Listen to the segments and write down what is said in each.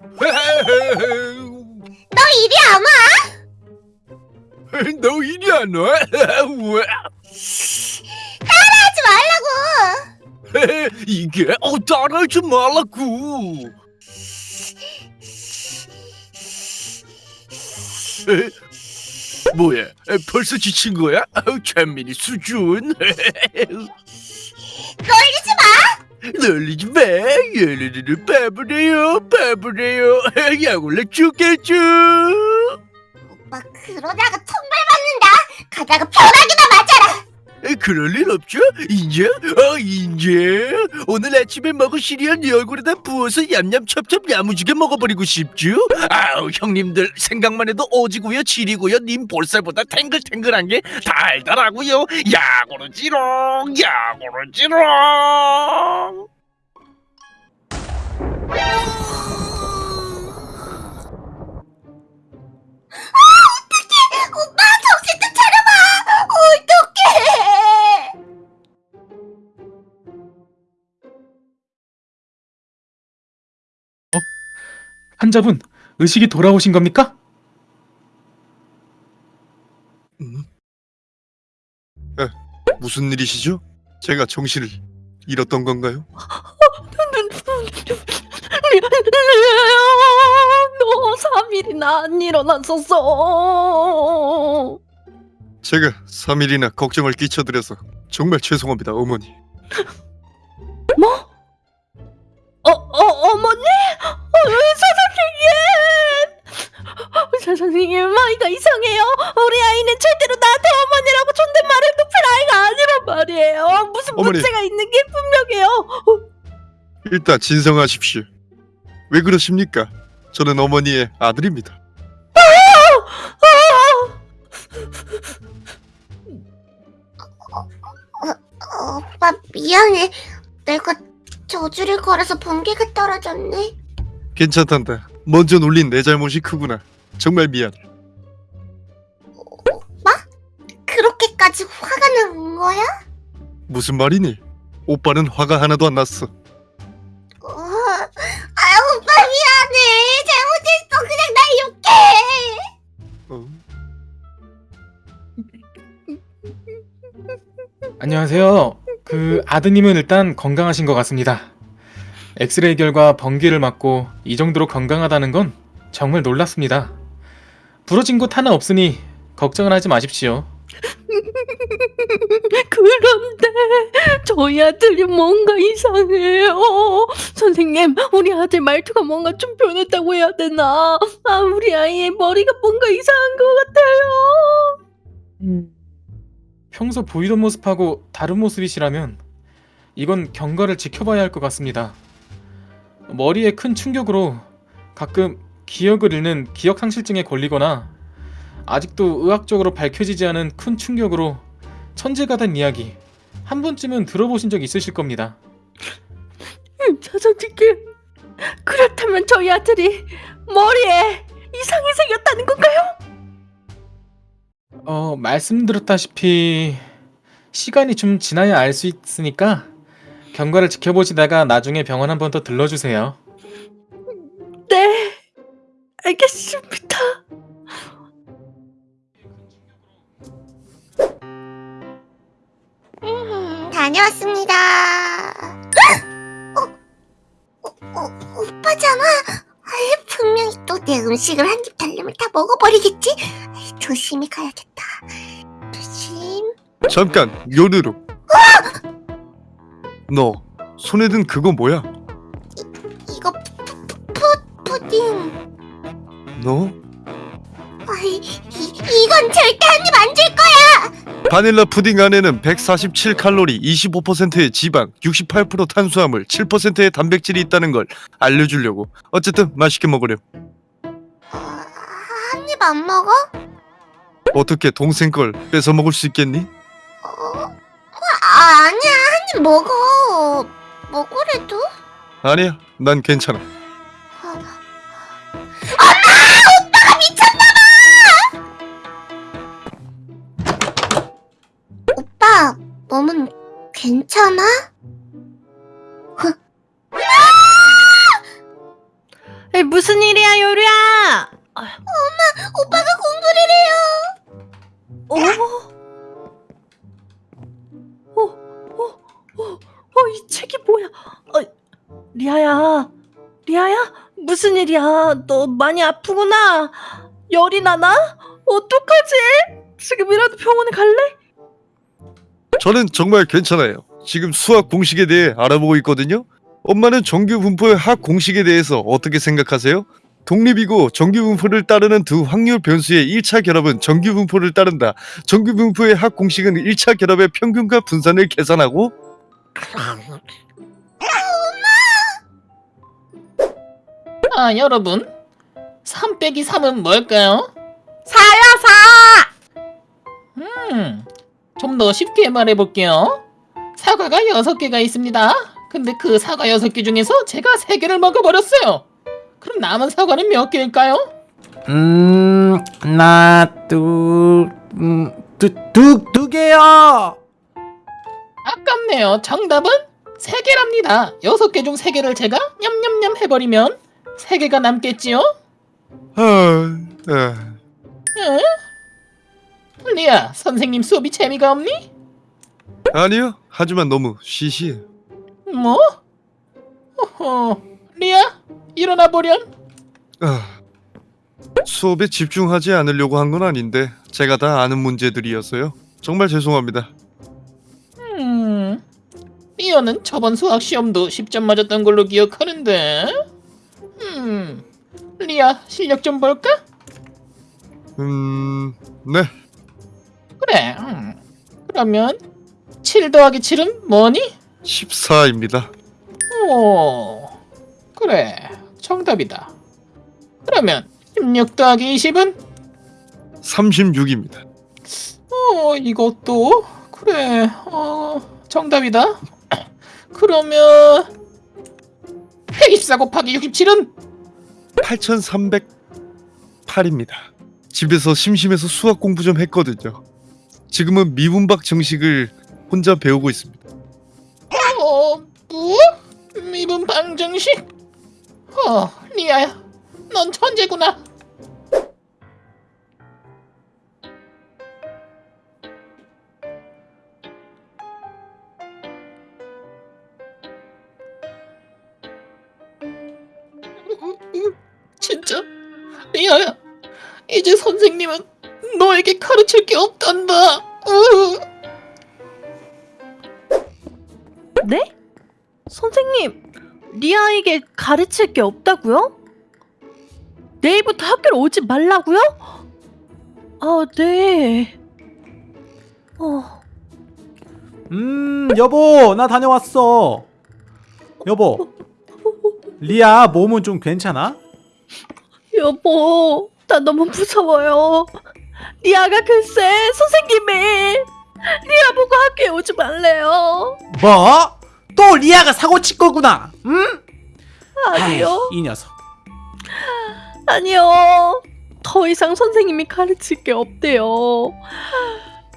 너 이리 안 와? 너 이리 안 와? 우와. 하지 말라고. 이게 어 따라하지 말라고. 에? 뭐야? 에, 벌써 지친 거야? 아우, 찬민이 수준. 놀리지 마. 놀리지 마. 얘네들은 바보래요, 바보래요. 약올라 죽겠죠. 오빠 그러다가 천벌 받는다. 가다가 벼락이나 맞아라. 에, 그럴 일 없죠? 인정? 어, 인정? 오늘 아침에 먹은 시리얼 네 얼굴에다 부어서 얌얌 첩첩 야무지게 먹어버리고 싶죠? 아우 형님들 생각만 해도 오지고요 지리고요 님 볼살보다 탱글탱글한 게 달달하고요 야구르지롱 야구르지롱 환자분, 의식이 돌아오신 겁니까? 무슨 일이시죠? 제가 정신을 잃었던 건가요? 너 3일이나 안 일어났었어. 제가 3일이나 걱정을 끼쳐드려서 정말 죄송합니다 어머니 뭐? 어, 어, 어머니? 어, 의사 선생님! 의사 선생님, 아이가 이상해요. 우리 아이는 절대로 나한테 어머니라고 존댓말을 높일 아이가 아니란 말이에요. 무슨 어머니. 문제가 있는 게 분명해요. 일단 진정하십시오 왜 그러십니까? 저는 어머니의 아들입니다 오빠 미안해. 내가 저주를 걸어서 번개가 떨어졌네. 괜찮단다 먼저 놀린 내 잘못이 크구나 정말 미안해 그렇게까지 화가 난 거야? 무슨 말이니? 오빠는 화가 하나도 안 났어 어, 아 오빠 미안해. 잘못했어. 그냥 날 욕해. 어? 안녕하세요. 그 아드님은 일단 건강하신 것 같습니다. 엑스레이 결과 번개를 맞고 이 정도로 건강하다는 건 정말 놀랐습니다. 부러진 곳 하나 없으니 걱정을 하지 마십시오. 그런데 저희 아들이 뭔가 이상해요. 선생님, 우리 아들 말투가 뭔가 좀 변했다고 해야 되나? 아, 우리 아이의 머리가 뭔가 이상한 것 같아요. 평소 보이던 모습하고 다른 모습이시라면 이건 경과를 지켜봐야 할 것 같습니다. 머리에 큰 충격으로 가끔 기억을 잃는 기억상실증에 걸리거나 아직도 의학적으로 밝혀지지 않은 큰 충격으로 천재가 된 이야기 한 번쯤은 들어보신 적 있으실 겁니다. 저 선생님, 그렇다면 저희 아들이 머리에 이상이 생겼다는 건가요? 어, 말씀드렸다시피 시간이 좀 지나야 알 수 있으니까 경과를 지켜보시다가 나중에 병원 한 번 더 들러주세요. 네, 알겠습니다. 음, 다녀왔습니다. 어, 어, 어, 오빠잖아. 아이, 분명히 또 내 음식을 한 입 달려면 다 먹어버리겠지. 아이, 조심히 가야겠다. 조심. 잠깐 요르르 너 손에 든 그거 뭐야? 너? 이, 이건 절대 한입 안 줄 거야. 바닐라 푸딩 안에는 147칼로리, 25%의 지방, 68% 탄수화물, 7%의 단백질이 있다는 걸 알려주려고. 어쨌든 맛있게 먹으렴. 한입 안 먹어? 어떻게 동생 걸 뺏어 먹을 수 있겠니? 어, 아, 아니야. 한입 먹어. 먹으래도. 아니야, 난 괜찮아. 아이, 무슨 일이야 요리야? 오빠가 공부를 해요. 어? 어? 어? 어? 어? 이 책이 뭐야? 어, 리아야, 리아야, 무슨 일이야? 너 많이 아프구나. 열이 나나? 어떡하지? 지금이라도 병원에 갈래? 저는 정말 괜찮아요. 지금 수학 공식에 대해 알아보고 있거든요. 엄마는 정규 분포의 학 공식에 대해서 어떻게 생각하세요? 독립이고 정규 분포를 따르는 두 확률 변수의 1차 결합은 정규 분포를 따른다. 정규 분포의 학 공식은 1차 결합의 평균과 분산을 계산하고 아, 여러분. 3 빼기 3은 뭘까요? 사요 음, 좀 더 쉽게 말해볼게요. 사과가 6개가 있습니다. 근데 그 사과 6개 중에서 제가 3개를 먹어버렸어요. 그럼 남은 사과는 몇 개일까요? 음, 하나, 둘, 음, 두, 두, 두 개요. 아깝네요. 정답은 3개랍니다. 6개 중 3개를 제가 냠냠냠 해버리면 3개가 남겠지요? 아, 아, 응? 리아, 선생님 수업이 재미가 없니? 아니요. 하지만 너무 시시해. 뭐? 어허, 리아, 일어나 보렴. 아, 수업에 집중하지 않으려고 한 건 아닌데 제가 다 아는 문제들이었어요. 정말 죄송합니다. 음, 리아는 저번 수학 시험도 10점 맞았던 걸로 기억하는데. 음, 리아 실력 좀 볼까? 음, 네. 그래. 음. 그러면 7 더하기 7은 뭐니? 14입니다. 오, 그래. 정답이다. 그러면 16 더하기 20은? 36입니다. 어, 이것도 그래. 어, 정답이다. 그러면 124 곱하기 67은? 8308입니다. 집에서 심심해서 수학 공부 좀 했거든요. 지금은 미분박 정식을 혼자 배우고 있습니다. 어, 뭐? 미분 방정식? 어, 리아야, 넌 천재구나. 진짜, 리아야, 이제 선생님은 너에게 가르칠 게 없단다. 으. 네? 리아에게 가르칠 게 없다고요? 내일부터 학교를 오지 말라고요? 아, 네. 어, 음, 여보, 나 다녀왔어. 여보, 리아 몸은 좀 괜찮아? 여보, 나 너무 무서워요. 리아가 글쎄, 선생님이 리아 보고 학교에 오지 말래요. 뭐? 또 리아가 사고 친 거구나. 응? 아니요, 아이, 이 녀석. 아니요. 더 이상 선생님이 가르칠 게 없대요.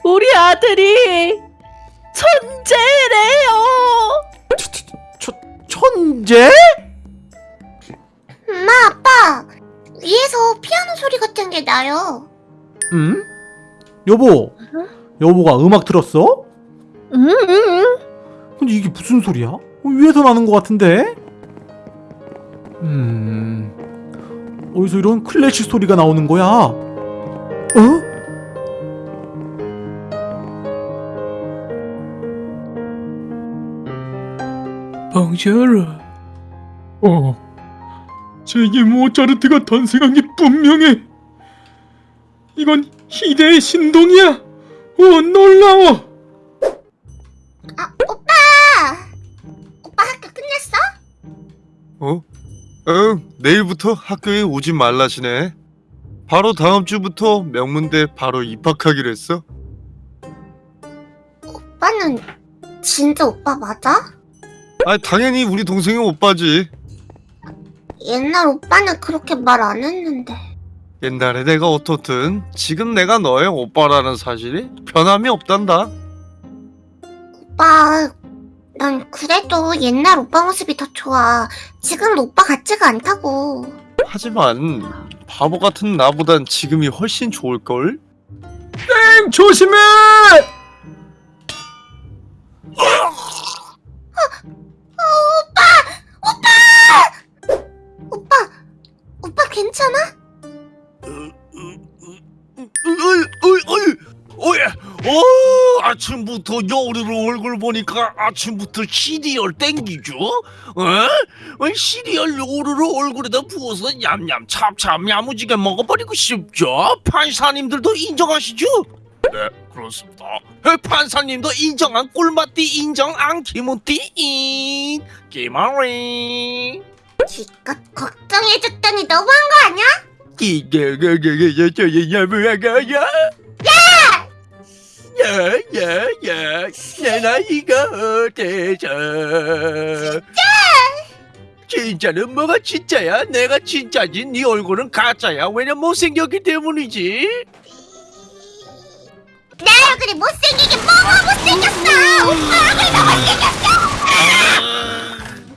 우리 아들이 천재래요. 초, 천재? 엄마, 아빠. 위에서 피아노 소리 같은 게 나요. 응? 여보, 여보가 음악 들었어? 음, 음, 음. 근데 이게 무슨 소리야? 어, 위에서 나는 것 같은데? 음... 어디서 이런 클래식 소리가 나오는 거야? 어? 방지하라. 어. 제게 모차르트가 탄생한 게 분명해. 이건 희대의 신동이야. 어, 놀라워. 어? 응, 내일부터 학교에 오지 말라시네. 바로 다음 주부터 명문대 바로 입학하기로 했어. 오빠는 진짜 오빠 맞아? 아, 당연히 우리 동생이 오빠지. 옛날 오빠는 그렇게 말 안 했는데. 옛날에 내가 어떻든 지금 내가 너의 오빠라는 사실이 변함이 없단다. 오빠, 난 그래도 옛날 오빠 모습이 더 좋아. 지금 오빠 같지가 않다고. 하지만 바보 같은 나보단 지금이 훨씬 좋을걸? 조심해! 오빠, 오빠 괜찮아? 어이 어이 어이 어이 어 아침부터 여우르르 얼굴 보니까 아침부터 시리얼 땡기죠? 어? 어, 시리얼 여우르르 얼굴에다 부어서 얌얌 찹찹 야무지게 먹어버리고 싶죠? 판사님들도 인정하시죠? 네 그렇습니다 에, 판사님도 인정한 꿀맛띠 인정 안키무띠 기마리 기껏 걱정해줬더니 너무한 거 아니야? 기게게게게게게 야무야가 야 야야야 내 나이가 어때서 진짜 진짜 는 뭐가 진짜야 내가 진짜지 네 얼굴은 가짜야 왜냐 못생겼기 때문이지 내 얼굴이 못생기긴 뭐가 못생겼어! 오빠 얼굴이 더 못생겼어!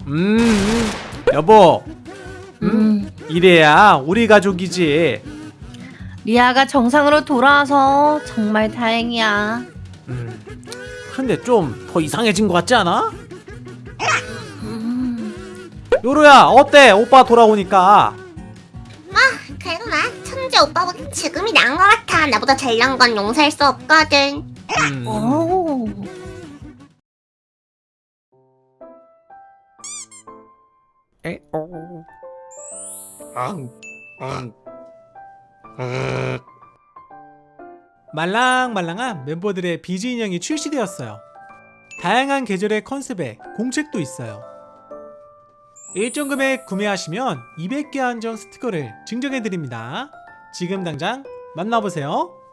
음, 음. 여보 음. 이래야 우리 가족이지 리아가 정상으로 돌아와서 정말 다행이야. 음. 근데 좀 더 이상해진 것 같지 않아? 음. 요루야 어때 오빠 돌아오니까 그래도 나 천재 오빠보다 지금이 나은 것 같아. 나보다 잘난 건 용서할 수 없거든. 음. 오. 말랑말랑한 멤버들의 비즈 인형이 출시되었어요. 다양한 계절의 컨셉에 공책도 있어요. 일정 금액 구매하시면 200개 한정 스티커를 증정해드립니다. 지금 당장 만나보세요.